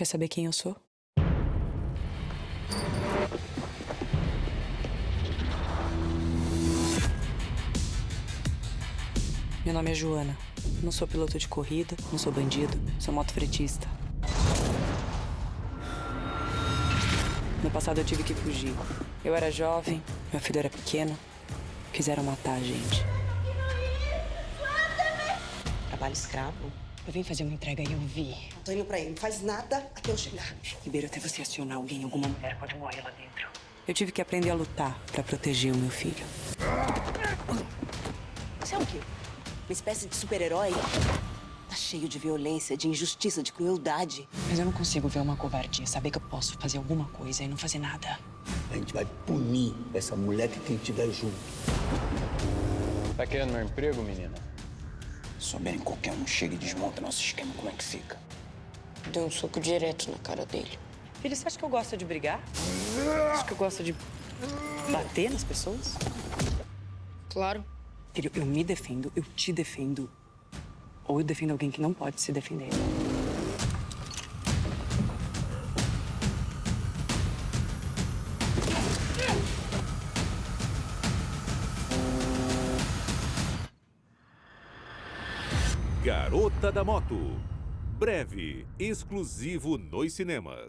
Quer saber quem eu sou? Meu nome é Joana. Não sou piloto de corrida, não sou bandido, sou motofretista. No passado eu tive que fugir. Eu era jovem, meu filho era pequeno. Quiseram matar a gente. Trabalho escravo. Eu vim fazer uma entrega e eu vi. Tô indo pra aí, não faz nada até eu chegar. Ribeiro, até você acionar alguém, alguma mulher pode morrer lá dentro. Eu tive que aprender a lutar pra proteger o meu filho. Você é o quê? Uma espécie de super-herói? Tá cheio de violência, de injustiça, de crueldade. Mas eu não consigo ver uma covardia, saber que eu posso fazer alguma coisa e não fazer nada. A gente vai punir essa mulher que quem estiver junto. Tá querendo meu emprego, menina? Souberem qualquer um chega e desmonta nosso esquema, como é que fica? Deu um soco direto na cara dele. Filho, você acha que eu gosto de brigar? Acho que eu gosto de bater nas pessoas? Claro. Filho, eu me defendo, eu te defendo. Ou eu defendo alguém que não pode se defender. Garota da Moto. Breve, exclusivo nos cinemas.